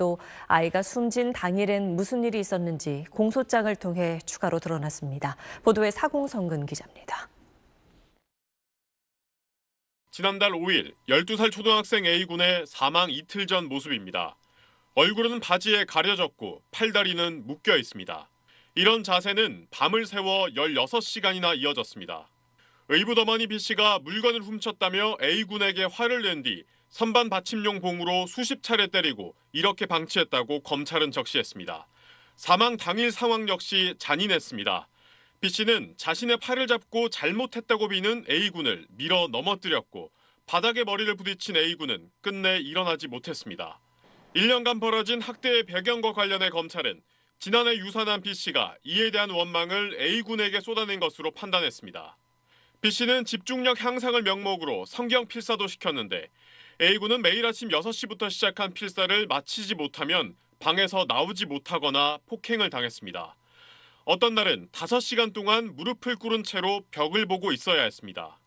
또 아이가 숨진 당일엔 무슨 일이 있었는지 공소장을 통해 추가로 드러났습니다. 보도에 사공성근 기자입니다. 지난달 5일 12살 초등학생 A군의 사망 이틀 전 모습입니다. 얼굴은 바지에 가려졌고 팔다리는 묶여 있습니다. 이런 자세는 밤을 새워 16시간이나 이어졌습니다. 의붓어머니 B씨가 물건을 훔쳤다며 A군에게 화를 낸 뒤 선반 받침용 봉으로 수십 차례 때리고 이렇게 방치했다고 검찰은 적시했습니다. 사망 당일 상황 역시 잔인했습니다. B씨는 자신의 팔을 잡고 잘못했다고 비는 A군을 밀어 넘어뜨렸고 바닥에 머리를 부딪힌 A군은 끝내 일어나지 못했습니다. 1년간 벌어진 학대의 배경과 관련해 검찰은 지난해 유산한 B씨가 이에 대한 원망을 A군에게 쏟아낸 것으로 판단했습니다. B씨는 집중력 향상을 명목으로 성경 필사도 시켰는데 A군은 매일 아침 6시부터 시작한 필사를 마치지 못하면 방에서 나오지 못하거나 폭행을 당했습니다. 어떤 날은 5시간 동안 무릎을 꿇은 채로 벽을 보고 있어야 했습니다.